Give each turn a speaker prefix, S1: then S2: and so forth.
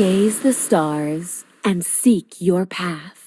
S1: Gaze the stars and seek your path.